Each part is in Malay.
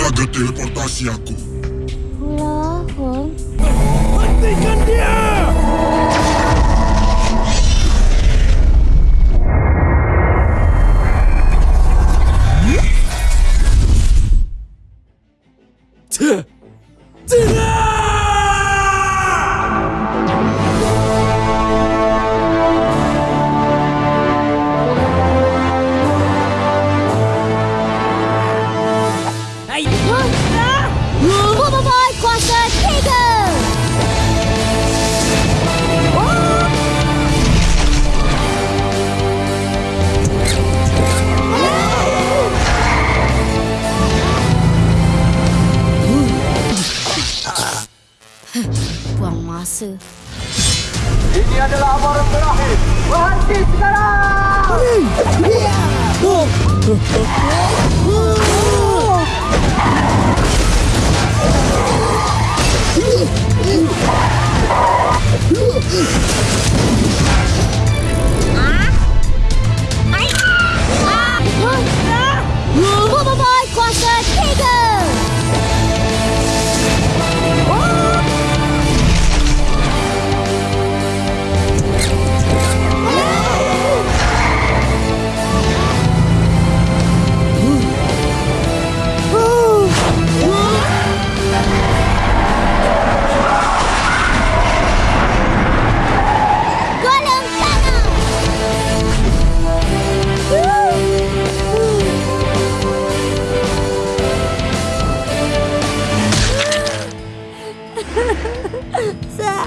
Jaga teleportasi aku. Lah, Hong. Hentikan dia! Tuh. Masa. Ini adalah amaran terakhir. Berhenti sekarang! Bubble Sa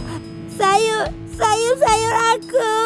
sayur, sayur, sayur aku.